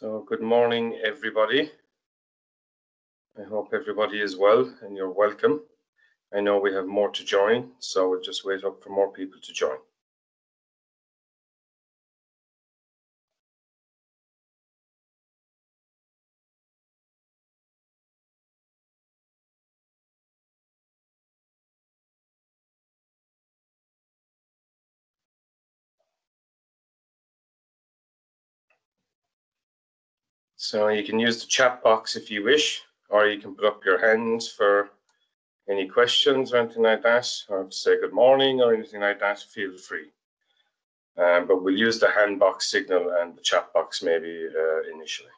So good morning, everybody. I hope everybody is well and you're welcome. I know we have more to join, so we'll just wait up for more people to join. So you can use the chat box if you wish, or you can put up your hands for any questions or anything like that, or to say good morning or anything like that, feel free. Um, but we'll use the hand box signal and the chat box maybe uh, initially.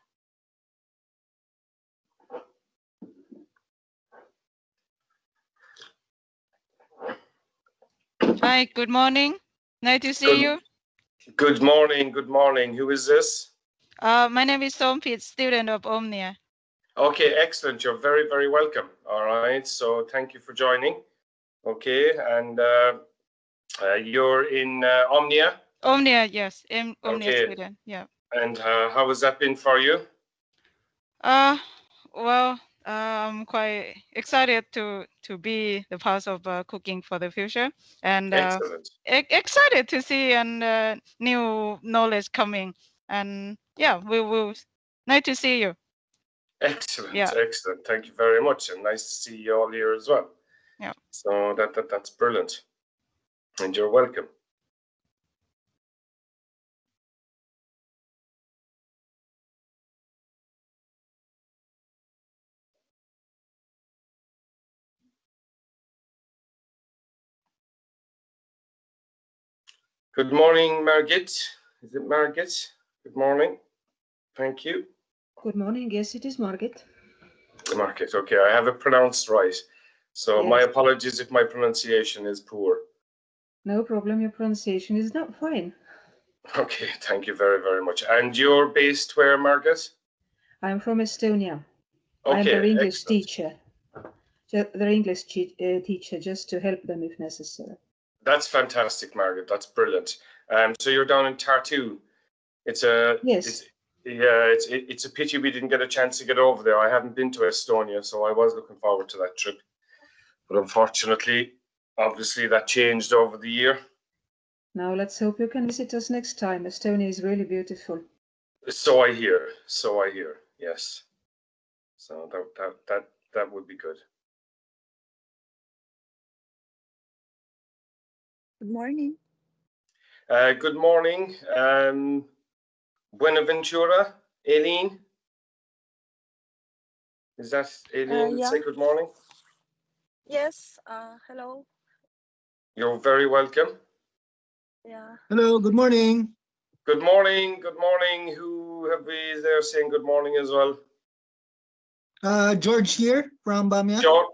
Hi, good morning. Nice to see Good- you. Good morning, good morning. Who is this? Uh, my name is Tom Pitt, student of Omnia. Okay, excellent. You're very, very welcome. All right. So thank you for joining. Okay, and uh, uh, you're in uh, Omnia, Omnia, yes, Omnia Okay. student. Yeah. and uh, how has that been for you? Uh, well, I'm quite excited to to be the part of uh, cooking for the future, and uh, e- excited to see and uh, new knowledge coming. And yeah, we will. Nice to see you. Excellent. Yeah. Excellent. Thank you very much, and nice to see you all here as well. Yeah. So that, that that's brilliant, and you're welcome. Good morning, Margit. Is it Margit? Good morning. Thank you. Good morning. Yes, it is Margit. Margit. Okay, I have it pronounced right. So my apologies if my pronunciation is poor. No problem. Your pronunciation is not fine. Okay, thank you very, very much. And you're based where, Margaret? I'm from Estonia. Okay, I'm their English excellent. teacher. Their English uh, teacher, just to help them if necessary. That's fantastic, Margaret. That's brilliant. Um, so you're down in Tartu. It's a Yes. It's, yeah, it's it, it's a pity we didn't get a chance to get over there. I haven't been to Estonia, so I was looking forward to that trip. But unfortunately, obviously that changed over the year. Now let's hope you can visit us next time. Estonia is really beautiful. So I hear. So I hear. Yes. So that that that that would be good. Good morning. Uh, good morning, um, Buenaventura, Aileen. Is that Aileen? yeah. Say good morning. Yes, uh, hello. You're very welcome. Yeah. Hello, good morning. Good morning. Good morning. Who have we there saying good morning as well? Uh, George here from Vamia. George.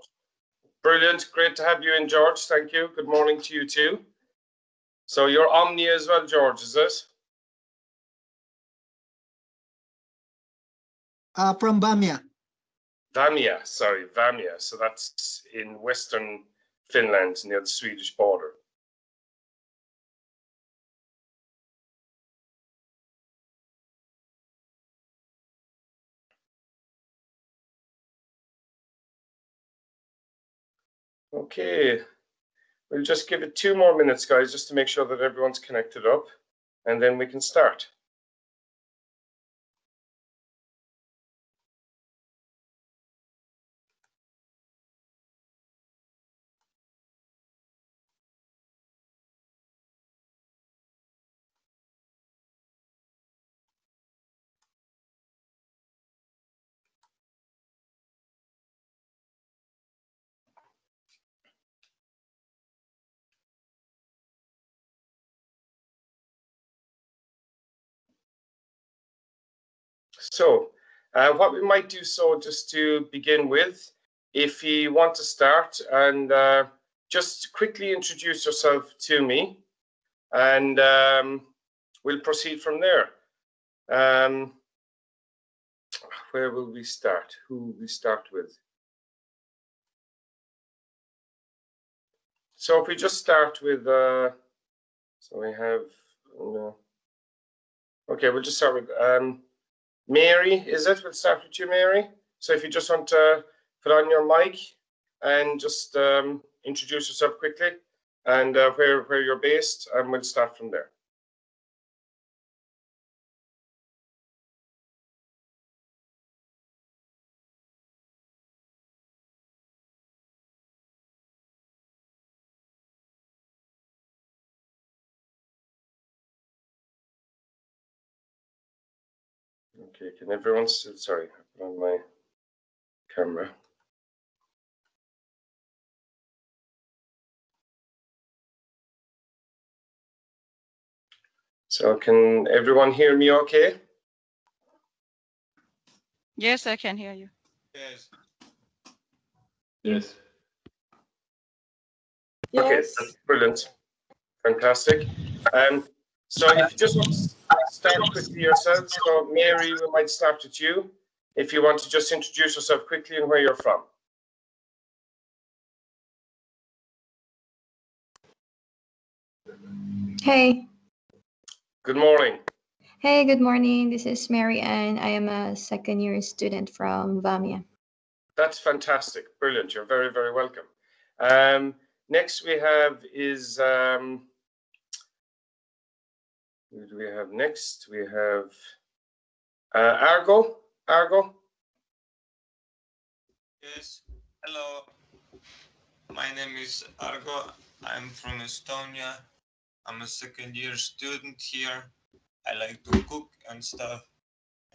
Brilliant. Great to have you in, George. Thank you. Good morning to you too. So you're Omnia as well, George, is it? Uh, from Bamia. Vamia, sorry, Vamia. So that's in western Finland near the Swedish border. Okay, we'll just give it two more minutes, guys, just to make sure that everyone's connected up, and then we can start. So, uh, what we might do so just to begin with, if you want to start and uh, just quickly introduce yourself to me, and um, we'll proceed from there. Um, where will we start? Who we start with? So if we just start with, uh, so we have, uh, okay, we'll just start with, um, Mary, is it? We'll start with you, Mary. So if you just want to put on your mic and just um, introduce yourself quickly and uh, where, where you're based, and we'll start from there. Okay, can everyone still, sorry, I put on my camera. So can everyone hear me okay? Yes, I can hear you. Yes. Yes. Okay, Yes. that's brilliant. Fantastic. Um, so if you just want to start quickly yourself, so Mary, we might start with you. If you want to just introduce yourself quickly and where you're from. Hey, Good morning. hey, good morning. This is Mary Ann. I am a second year student from Vamia. That's fantastic. Brilliant. You're very, very welcome. Um, next we have is, um, who do we have next? We have uh, Argo. Argo. Yes. Hello. My name is Argo. I'm from Estonia. I'm a second year student here. I like to cook and stuff.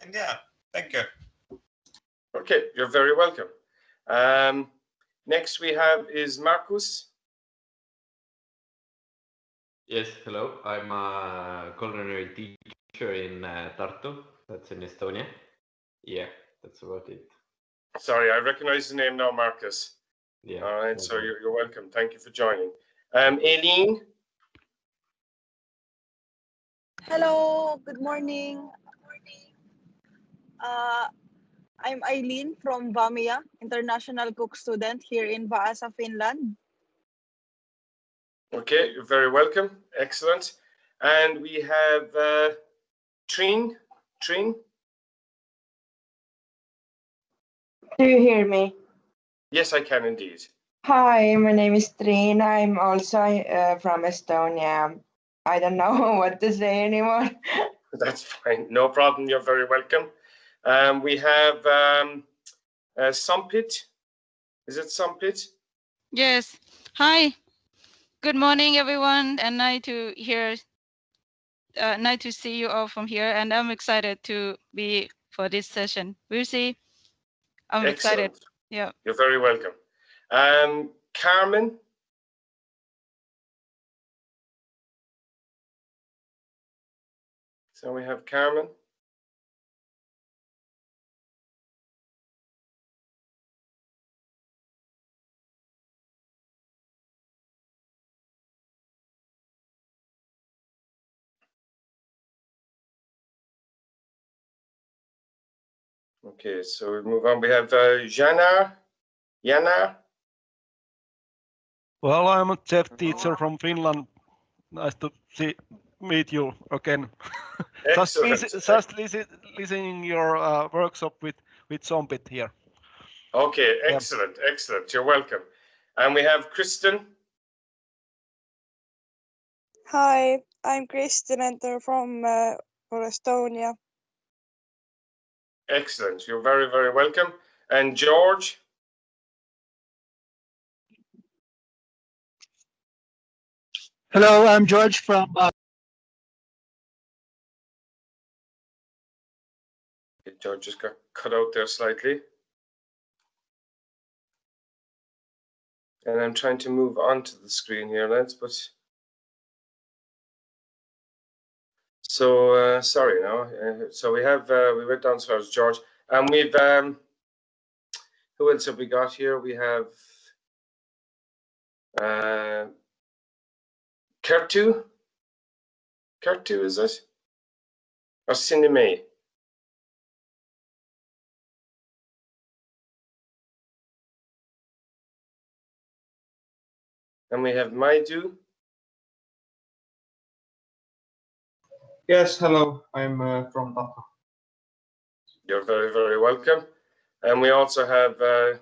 And yeah, thank you. Okay, you're very welcome. Um, next we have is Marcus. Yes, hello. I'm a culinary teacher in uh, Tartu. That's in Estonia. Yeah, that's about it. Sorry, I recognize the name now, Marcus. Yeah. All right, so you're, you're welcome. Thank you for joining. Um, Aileen. Hello. Good morning. Uh, I'm Eileen from Vamia, international cook student here in Vaasa, Finland. Okay, you're very welcome. Excellent. And we have uh, Trine. Trine. Do you hear me? Yes, I can indeed. Hi, my name is Trine. I'm also uh, from Estonia. I don't know what to say anymore. That's fine. No problem. You're very welcome. Um, we have um, uh, Sumpit. Is it Sumpit? Yes. Hi. Good morning, everyone, and nice to hear. Uh, nice to see you all from here, and I'm excited to be for this session. We'll see. I'm excited. Yeah. You're very welcome. Um, Carmen. So we have Carmen. Okay, so we move on. We have uh, Jana. Jana. Well, I'm a chef teacher from Finland. Nice to see meet you again. just listen, just listen, listening your uh, workshop with with Zombit here. Okay, Yeah. excellent, excellent. You're welcome. And we have Kristen. Hi, I'm Kristen Enter from uh, for Estonia. Excellent. You're very, very welcome. And George. Hello, I'm George from uh, George just got cut out there slightly. And I'm trying to move onto the screen here, lads, but so uh, sorry now. Uh, so we have uh, we went down as far as George, and we've um, who else have we got here? We have uh, Kertu. Kertu, is it? Or Sinime? And we have Maidu. Yes, hello. I'm uh, from Tapa. You're very, very welcome. And we also have uh,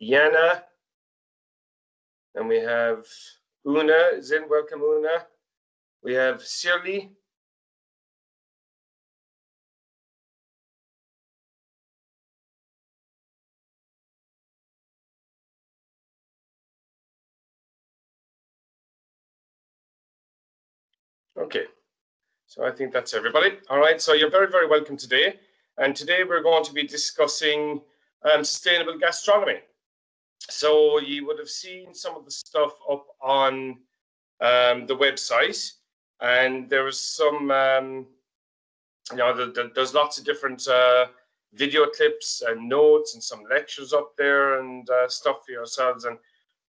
Yana. And we have Una is in. Welcome, Una. We have Shirley. Okay, so I think that's everybody. All right, so you're very, very welcome today. And today we're going to be discussing um, sustainable gastronomy. So you would have seen some of the stuff up on um, the website, and there was some, um, you know, the, the, there's lots of different uh, video clips and notes and some lectures up there and uh, stuff for yourselves. And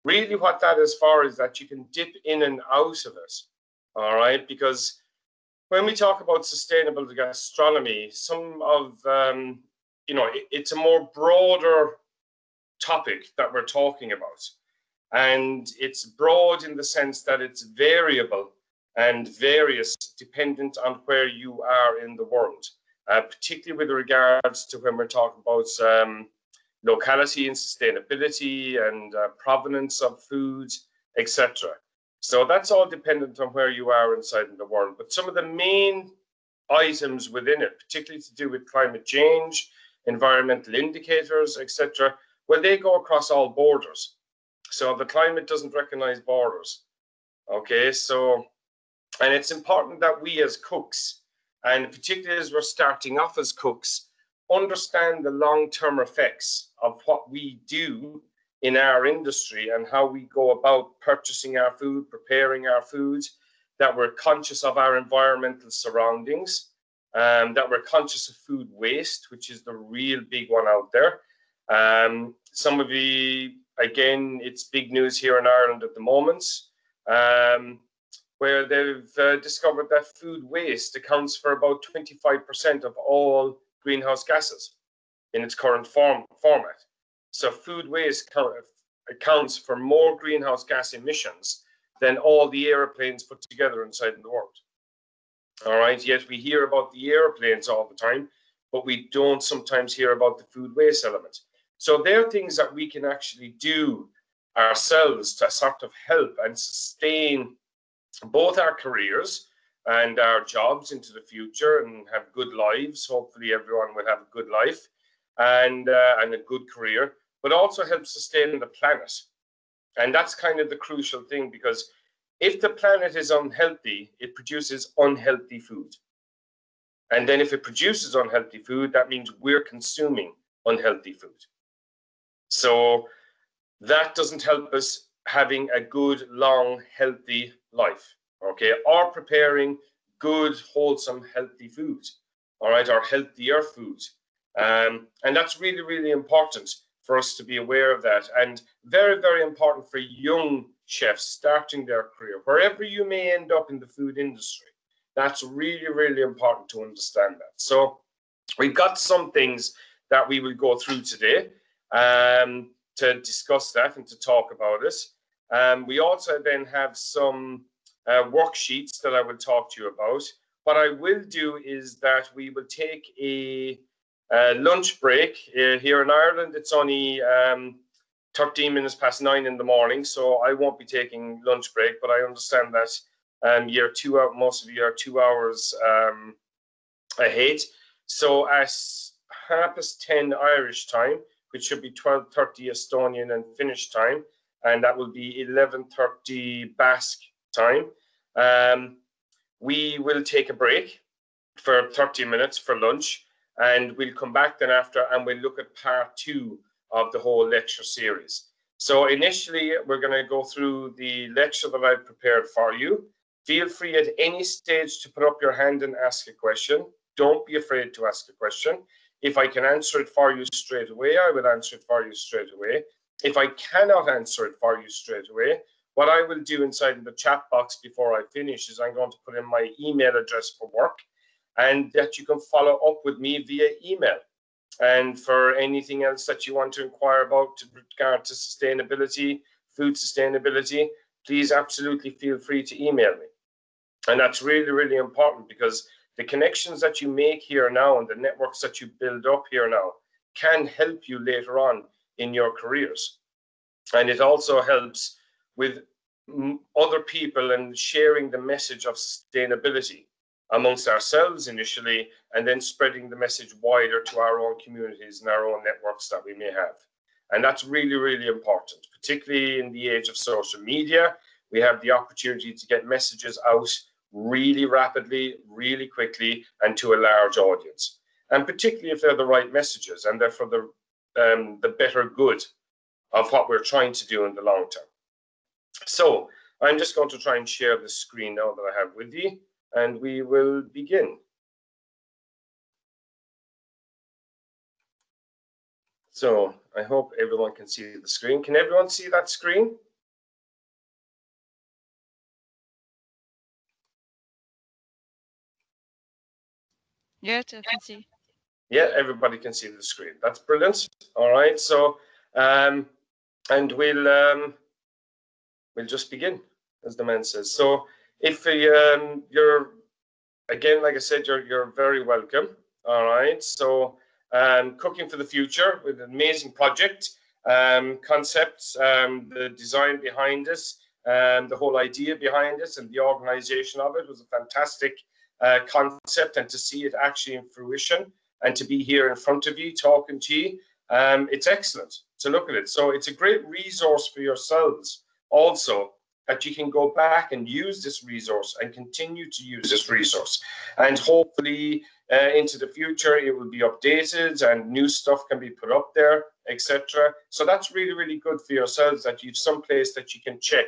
really what that is for is that you can dip in and out of it all right? Because when we talk about sustainable gastronomy, some of, um, you know, it, it's a more broader topic that we're talking about. And it's broad in the sense that it's variable and various dependent on where you are in the world, uh, particularly with regards to when we're talking about um, locality and sustainability and uh, provenance of food, etc. So that's all dependent on where you are inside in the world. But some of the main items within it, particularly to do with climate change, environmental indicators, etc., well, they go across all borders. So the climate doesn't recognize borders. Okay, so, and it's important that we as cooks, and particularly as we're starting off as cooks, understand the long-term effects of what we do in our industry and how we go about purchasing our food, preparing our foods, that we're conscious of our environmental surroundings, um, that we're conscious of food waste, which is the real big one out there. Um, some of the, again, it's big news here in Ireland at the moment, um, where they've uh, discovered that food waste accounts for about 25% of all greenhouse gases in its current form format. So food waste accounts for more greenhouse gas emissions than all the airplanes put together inside the world. All right, yet we hear about the airplanes all the time, but we don't sometimes hear about the food waste element. So there are things that we can actually do ourselves to sort of help and sustain both our careers and our jobs into the future and have good lives. Hopefully everyone will have a good life and, uh, and a good career but also help sustain the planet. And that's kind of the crucial thing because if the planet is unhealthy, it produces unhealthy food. And then if it produces unhealthy food, that means we're consuming unhealthy food. So that doesn't help us having a good, long, healthy life, okay? Or preparing good, wholesome, healthy food, all right, or healthier food. Um, and that's really, really important for us to be aware of that. And very, very important for young chefs starting their career, wherever you may end up in the food industry. That's really, really important to understand that. So we've got some things that we will go through today um, to discuss that and to talk about it. Um, we also then have some uh, worksheets that I will talk to you about. What I will do is that we will take a uh, lunch break uh, here in Ireland, it's only um, 13 minutes past nine in the morning, so I won't be taking lunch break, but I understand that um, you're two out, most of you are two hours um, ahead. So at half past 10 Irish time, which should be 12.30 Estonian and Finnish time, and that will be 11.30 Basque time, um, we will take a break for 30 minutes for lunch and we'll come back then after and we'll look at part two of the whole lecture series. So initially, we're going to go through the lecture that I've prepared for you. Feel free at any stage to put up your hand and ask a question. Don't be afraid to ask a question. If I can answer it for you straight away, I will answer it for you straight away. If I cannot answer it for you straight away, what I will do inside the chat box before I finish is I'm going to put in my email address for work and that you can follow up with me via email. And for anything else that you want to inquire about with regard to sustainability, food sustainability, please absolutely feel free to email me. And that's really, really important because the connections that you make here now and the networks that you build up here now can help you later on in your careers. And it also helps with other people and sharing the message of sustainability amongst ourselves initially, and then spreading the message wider to our own communities and our own networks that we may have. And that's really, really important, particularly in the age of social media. We have the opportunity to get messages out really rapidly, really quickly, and to a large audience. And particularly if they're the right messages and they're for the, um, the better good of what we're trying to do in the long term. So I'm just going to try and share the screen now that I have with you, and we will begin. So I hope everyone can see the screen. Can everyone see that screen? Yes, I can see. Yeah, everybody can see the screen. That's brilliant. All right, so um, and we'll um, we'll just begin, as the man says. So if um, you're again, like I said, you're you're very welcome. All right, so um, cooking for the future with an amazing project, um, concept, um, the design behind it, and the whole idea behind it, and the organization of it was a fantastic uh, concept. And to see it actually in fruition, and to be here in front of you talking to you, um, it's excellent to look at it. So it's a great resource for yourselves also that you can go back and use this resource and continue to use this resource. And hopefully uh, into the future, it will be updated and new stuff can be put up there, etc. So that's really, really good for yourselves that you've some place that you can check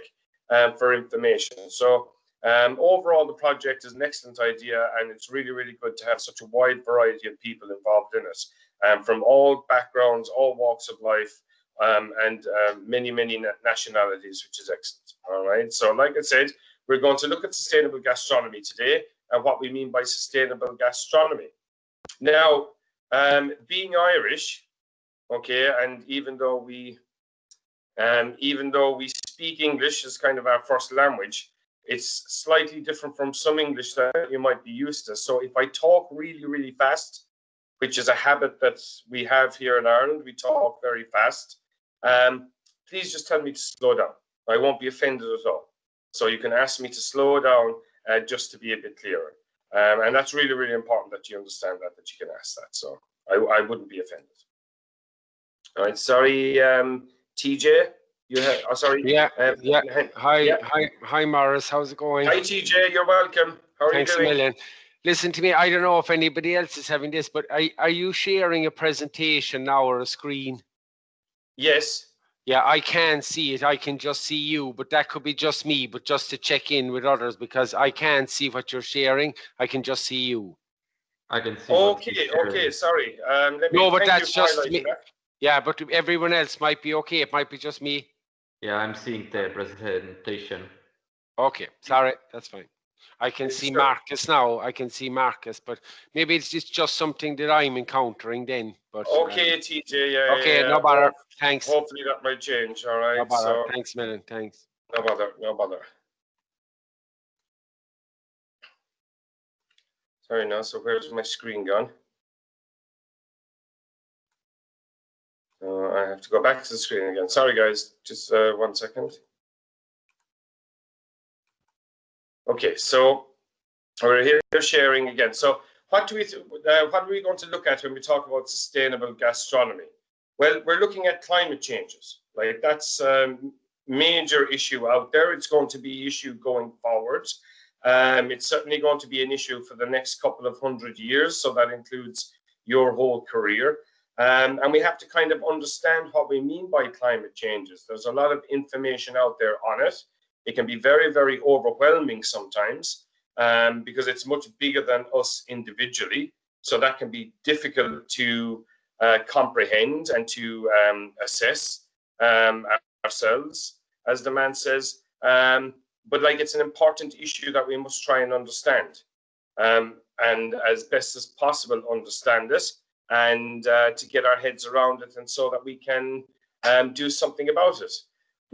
um, for information. So um, overall, the project is an excellent idea and it's really, really good to have such a wide variety of people involved in it um, from all backgrounds, all walks of life, um, and um, many, many nationalities, which is excellent. All right. So, like I said, we're going to look at sustainable gastronomy today and what we mean by sustainable gastronomy. Now, um, being Irish, okay, and even though we, um, even though we speak English as kind of our first language, it's slightly different from some English that you might be used to. So if I talk really, really fast, which is a habit that we have here in Ireland, we talk very fast. Um, please just tell me to slow down. I won't be offended at all. So you can ask me to slow down uh, just to be a bit clearer. Um, and that's really, really important that you understand that, that you can ask that. So I, I wouldn't be offended. All right, sorry, um, TJ, you have, oh, sorry. Yeah, uh, yeah. Hi, yeah. hi, hi, Morris. How's it going? Hi, TJ. You're welcome. How are Thanks you doing? a million. Listen to me. I don't know if anybody else is having this, but are, are you sharing a presentation now or a screen? Yes. Yeah, I can see it. I can just see you, but that could be just me, but just to check in with others because I can't see what you're sharing. I can just see you. I can see. Okay, okay, sorry. Um, let me, no, but that's just me. highlighting that. Yeah, but everyone else might be okay. It might be just me. Yeah, I'm seeing the presentation. Okay, sorry, that's fine. I can see Sure. Marcus now. I can see Marcus, but maybe it's just, just something that I'm encountering then. But uh, Okay, TJ. Yeah. okay, yeah, no bother. Thanks. Hopefully that might change. All right. No bother. So Thanks, man. Thanks. no bother. No bother. Sorry, now. So where's my screen gone? Uh, I have to go back to the screen again. Sorry, guys. Just uh, one second. Okay, so we're here sharing again. So what do we uh, what are we going to look at when we talk about sustainable gastronomy? Well, we're looking at climate changes. Like that's a major issue out there. It's going to be issue going forward. Um, it's certainly going to be an issue for the next couple of hundred years. So that includes your whole career. Um, and we have to kind of understand what we mean by climate changes. There's a lot of information out there on it. It can be very, very overwhelming sometimes um, because it's much bigger than us individually. So that can be difficult to uh, comprehend and to um, assess um, ourselves, as the man says. Um, but like it's an important issue that we must try and understand um, and as best as possible understand it and uh, to get our heads around it and so that we can um, do something about it.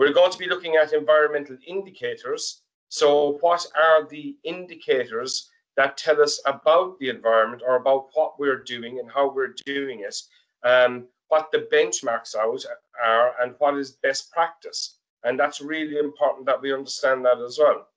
We're going to be looking at environmental indicators. So what are the indicators that tell us about the environment or about what we're doing and how we're doing it, um, what the benchmarks out are, and what is best practice. And that's really important that we understand that as well.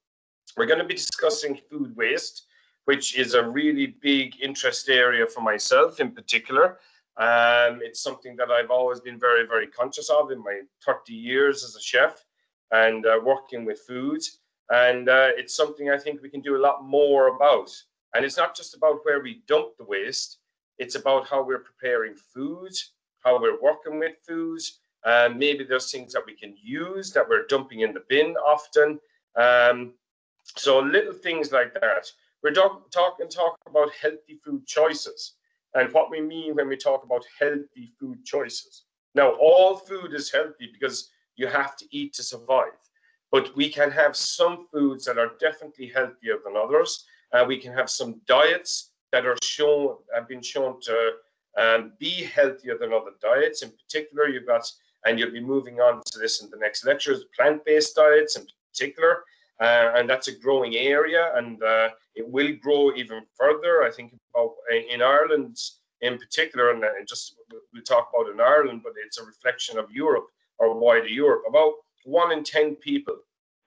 We're going to be discussing food waste, which is a really big interest area for myself in particular. Um, it's something that I've always been very, very conscious of in my 30 years as a chef and uh, working with foods. And uh, it's something I think we can do a lot more about. And it's not just about where we dump the waste, it's about how we're preparing foods, how we're working with foods. Um, maybe there's things that we can use that we're dumping in the bin often. Um, so little things like that. We're talking talk, talk about healthy food choices and what we mean when we talk about healthy food choices. Now, all food is healthy because you have to eat to survive. But we can have some foods that are definitely healthier than others. Uh, we can have some diets that are shown have been shown to um, be healthier than other diets. In particular, you've got, and you'll be moving on to this in the next lectures, plant-based diets in particular. Uh, and that's a growing area and uh, it will grow even further. I think about in Ireland in particular, and just we'll talk about in Ireland, but it's a reflection of Europe or wider Europe. About one in 10 people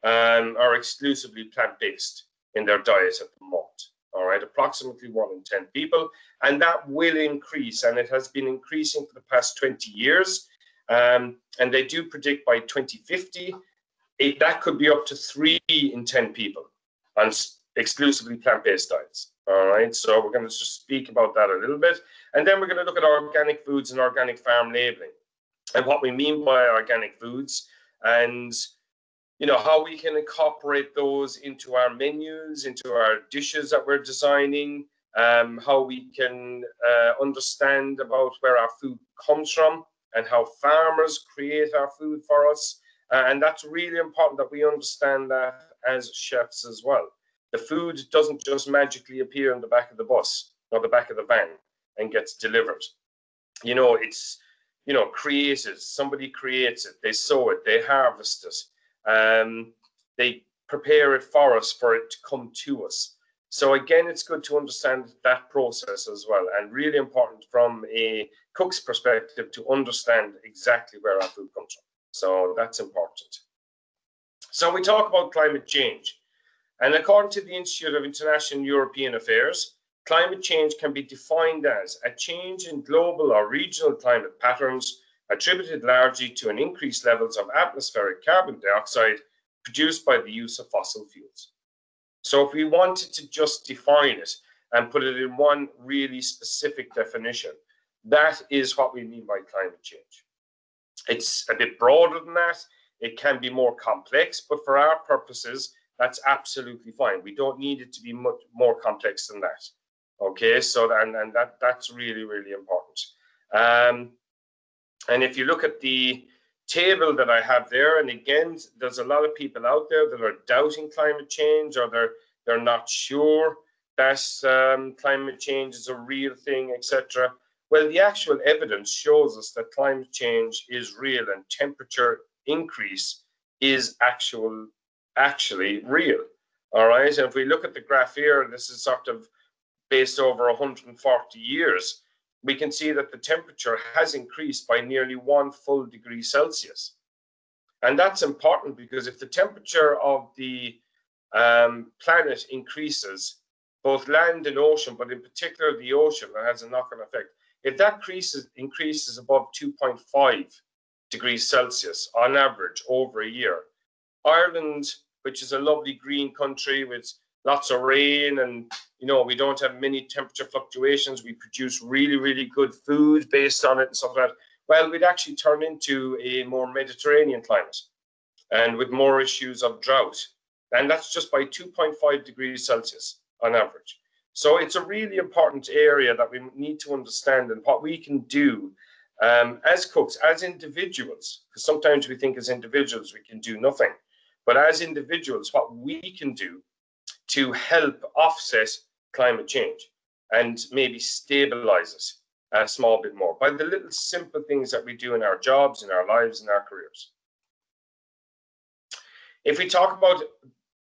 um, are exclusively plant-based in their diet at the moment. All right, approximately one in 10 people. And that will increase, and it has been increasing for the past 20 years. Um, and they do predict by 2050, it, that could be up to three in 10 people on exclusively plant-based diets. All right, so we're going to just speak about that a little bit. And then we're going to look at organic foods and organic farm labeling and what we mean by organic foods and you know how we can incorporate those into our menus into our dishes that we're designing um, how we can uh, understand about where our food comes from and how farmers create our food for us uh, and that's really important that we understand that as chefs as well the food doesn't just magically appear in the back of the bus or the back of the van and gets delivered you know it's you know, created. Somebody creates it. They sow it. They harvest it. Um, they prepare it for us for it to come to us. So again, it's good to understand that process as well, and really important from a cook's perspective to understand exactly where our food comes from. So that's important. So we talk about climate change. And according to the Institute of International European Affairs, Climate change can be defined as a change in global or regional climate patterns attributed largely to an increased levels of atmospheric carbon dioxide produced by the use of fossil fuels. So if we wanted to just define it and put it in one really specific definition, that is what we mean by climate change. It's a bit broader than that. It can be more complex, but for our purposes, that's absolutely fine. We don't need it to be much more complex than that. Okay, so and, and that that's really, really important. Um, and if you look at the table that I have there, and again, there's a lot of people out there that are doubting climate change or they're they're not sure that um, climate change is a real thing, etc. Well, the actual evidence shows us that climate change is real and temperature increase is actual actually real. All right, and if we look at the graph here, this is sort of based over 140 years, we can see that the temperature has increased by nearly one full degree Celsius. And that's important because if the temperature of the um, planet increases, both land and ocean, but in particular the ocean, that has a knock-on effect. If that increases, increases above 2.5 degrees Celsius on average over a year, Ireland, which is a lovely green country with lots of rain and you know we don't have many temperature fluctuations we produce really really good food based on it and stuff like that well we'd actually turn into a more mediterranean climate and with more issues of drought. And that's just by 2.5 degrees celsius on average so it's a really important area that we need to understand and what we can do um, as cooks as individuals because sometimes we think as individuals we can do nothing but as individuals what we can do to help offset climate change and maybe stabilize us a small bit more by the little simple things that we do in our jobs, in our lives, in our careers. If we talk about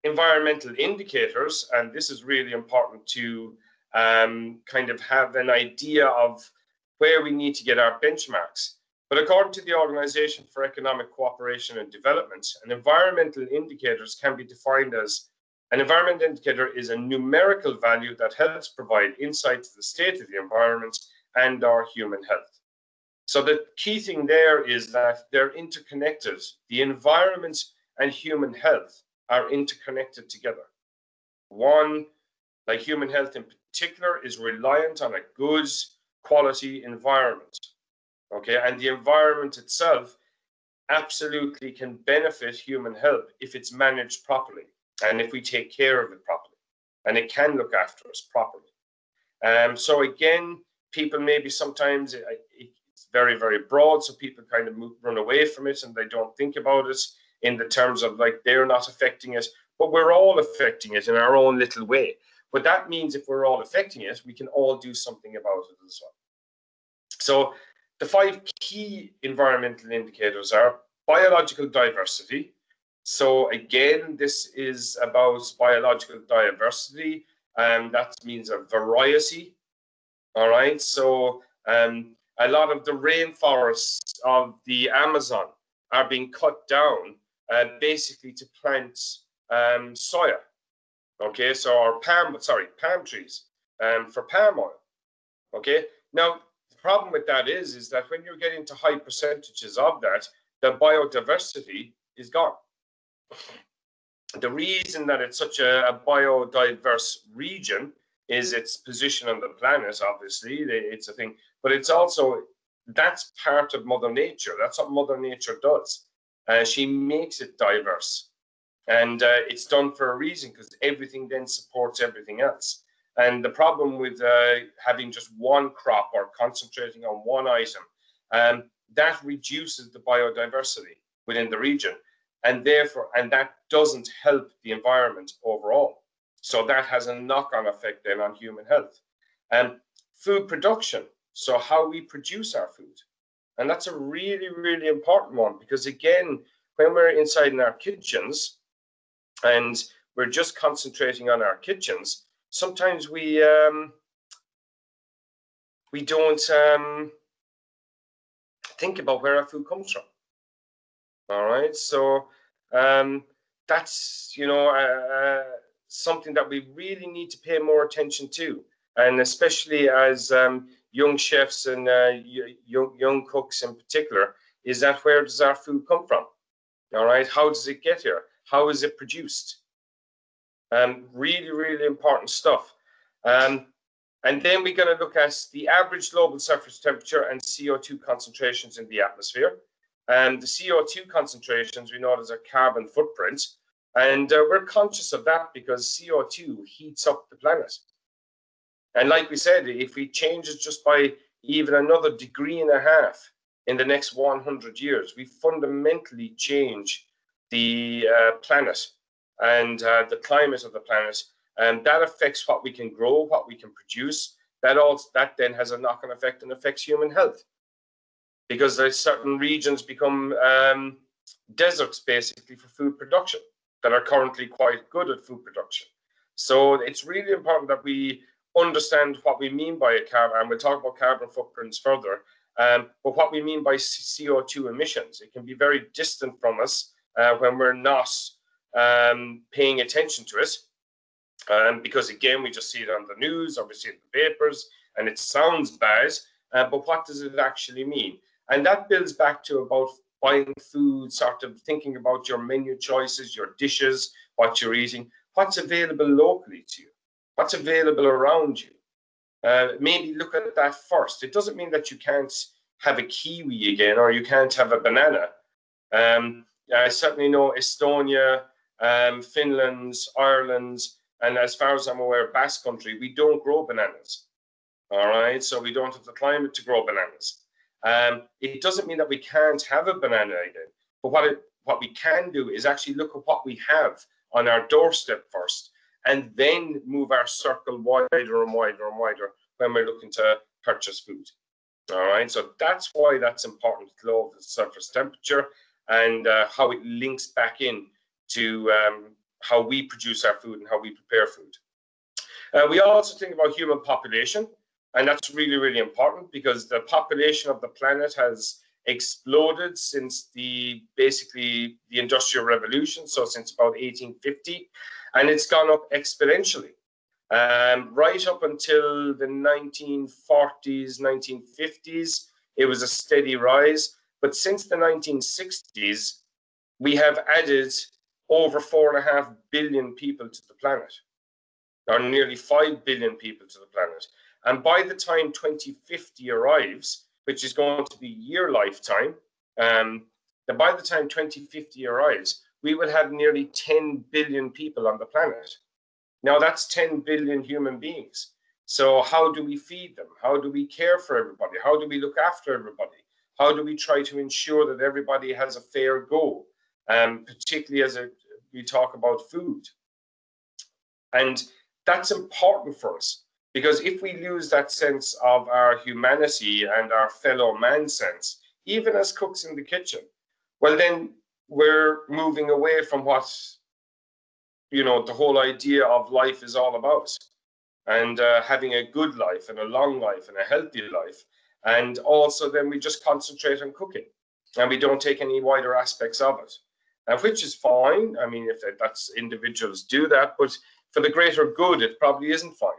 environmental indicators, and this is really important to um, kind of have an idea of where we need to get our benchmarks. But according to the Organization for Economic Cooperation and Development, an environmental indicators can be defined as an environment indicator is a numerical value that helps provide insight to the state of the environment and our human health. So the key thing there is that they're interconnected. The environment and human health are interconnected together. One, like human health in particular, is reliant on a good quality environment. Okay, and the environment itself absolutely can benefit human health if it's managed properly and if we take care of it properly. And it can look after us properly. Um, so again, people maybe sometimes it, it's very, very broad, so people kind of move, run away from it and they don't think about it in the terms of like they're not affecting it, but we're all affecting it in our own little way. But that means if we're all affecting it, we can all do something about it as well. So the five key environmental indicators are biological diversity. So again, this is about biological diversity, and that means a variety. All right, so um, a lot of the rainforests of the Amazon are being cut down uh, basically to plant um, soya. Okay, so our palm, sorry, palm trees um, for palm oil. Okay, now the problem with that is, is that when you're getting to high percentages of that, the biodiversity is gone. The reason that it's such a, a biodiverse region is its position on the planet, obviously, it's a thing, but it's also, that's part of Mother Nature. That's what Mother Nature does. Uh, she makes it diverse. And uh, it's done for a reason because everything then supports everything else. And the problem with uh, having just one crop or concentrating on one item, um, that reduces the biodiversity within the region. And therefore, and that doesn't help the environment overall. So that has a knock-on effect then on human health. And um, food production, so how we produce our food. And that's a really, really important one because again, when we're inside in our kitchens and we're just concentrating on our kitchens, sometimes we um, we don't um, think about where our food comes from. All right, so um, that's you know uh, uh, something that we really need to pay more attention to, and especially as um, young chefs and uh, young young cooks in particular, is that where does our food come from? All right, how does it get here? How is it produced? Um, really, really important stuff. Um, and then we're going to look at the average global surface temperature and CO2 concentrations in the atmosphere. And the CO2 concentrations we know as a carbon footprint. And uh, we're conscious of that because CO2 heats up the planet. And like we said, if we change it just by even another degree and a half in the next 100 years, we fundamentally change the uh, planet and uh, the climate of the planet, and that affects what we can grow, what we can produce. That also that then has a knock-on effect and affects human health, because there's certain regions become um, deserts basically for food production that are currently quite good at food production. So it's really important that we understand what we mean by a carbon, and we'll talk about carbon footprints further. Um, but what we mean by CO2 emissions, it can be very distant from us uh, when we're not um, paying attention to it. Um, because again, we just see it on the news or we see it in the papers and it sounds bad, uh, but what does it actually mean? And that builds back to about buying food, sort of thinking about your menu choices, your dishes, what you're eating, what's available locally to you, what's available around you. Uh, maybe look at that first. It doesn't mean that you can't have a kiwi again or you can't have a banana. Um, I certainly know Estonia, um, Finland, Ireland, and as far as I'm aware, Basque Country, we don't grow bananas. All right, so we don't have the climate to grow bananas. Um, it doesn't mean that we can't have a banana again, but what it, what we can do is actually look at what we have on our doorstep first, and then move our circle wider and wider and wider when we're looking to purchase food. All right, so that's why that's important, low surface temperature and uh, how it links back in to um, how we produce our food and how we prepare food. Uh, we also think about human population, and that's really, really important because the population of the planet has exploded since the basically the industrial revolution so since about 1850 and it's gone up exponentially. Um, right up until the 1940s 1950s it was a steady rise. But since the 1960s we have added over four and a half billion people to the planet or nearly 5 billion people to the planet. And by the time 2050 arrives which is going to be your lifetime, um, that by the time 2050 arrives, we will have nearly 10 billion people on the planet. Now that's 10 billion human beings. So how do we feed them? How do we care for everybody? How do we look after everybody? How do we try to ensure that everybody has a fair go? Um, particularly as a, we talk about food. And that's important for us because if we lose that sense of our humanity and our fellow man sense, even as cooks in the kitchen, well, then we're moving away from what, you know, the whole idea of life is all about. And uh, having a good life and a long life and a healthy life. And also, then we just concentrate on cooking and we don't take any wider aspects of it, uh, which is fine. I mean, if that's individuals do that, but for the greater good, it probably isn't fine.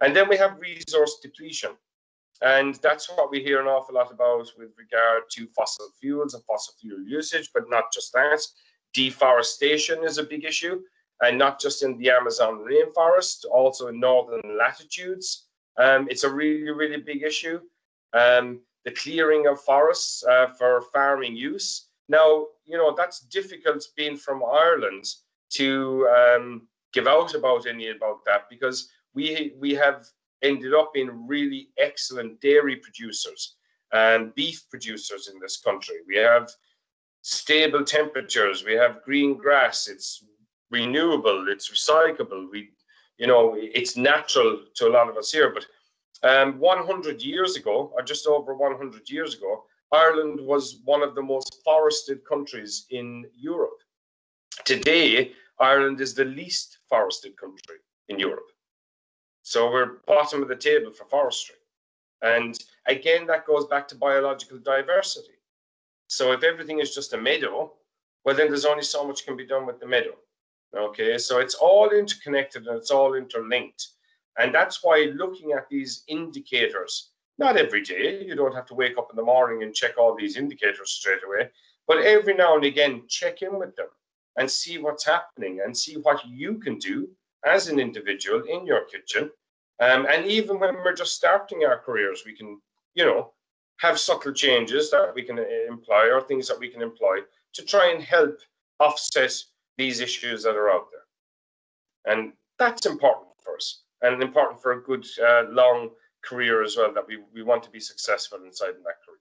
And then we have resource depletion. And that's what we hear an awful lot about with regard to fossil fuels and fossil fuel usage, but not just that. Deforestation is a big issue, and not just in the Amazon rainforest, also in northern latitudes. Um, it's a really, really big issue. Um, the clearing of forests uh, for farming use. Now, you know, that's difficult being from Ireland to um, give out about any about that because we we have ended up being really excellent dairy producers and beef producers in this country. We have stable temperatures. We have green grass. It's renewable. It's recyclable. We, you know, it's natural to a lot of us here. But um, 100 years ago, or just over 100 years ago, Ireland was one of the most forested countries in Europe. Today, Ireland is the least forested country in Europe. So we're bottom of the table for forestry. And again, that goes back to biological diversity. So if everything is just a meadow, well, then there's only so much can be done with the meadow. Okay, so it's all interconnected and it's all interlinked. And that's why looking at these indicators, not every day, you don't have to wake up in the morning and check all these indicators straight away, but every now and again, check in with them and see what's happening and see what you can do as an individual in your kitchen. Um, and even when we're just starting our careers, we can, you know, have subtle changes that we can uh, employ or things that we can employ to try and help offset these issues that are out there. And that's important for us and important for a good uh, long career as well, that we, we want to be successful inside in that career.